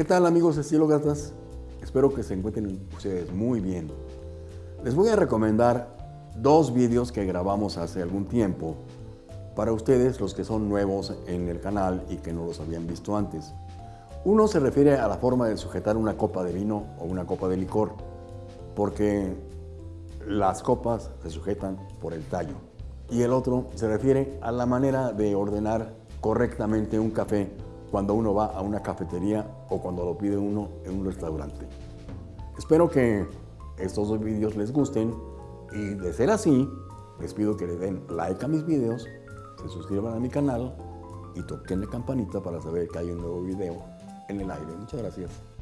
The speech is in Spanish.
¿Qué tal amigos estilócratas? Espero que se encuentren ustedes muy bien. Les voy a recomendar dos vídeos que grabamos hace algún tiempo para ustedes los que son nuevos en el canal y que no los habían visto antes. Uno se refiere a la forma de sujetar una copa de vino o una copa de licor, porque las copas se sujetan por el tallo. Y el otro se refiere a la manera de ordenar correctamente un café cuando uno va a una cafetería o cuando lo pide uno en un restaurante. Espero que estos dos vídeos les gusten y de ser así, les pido que le den like a mis vídeos, se suscriban a mi canal y toquen la campanita para saber que hay un nuevo video en el aire. Muchas gracias.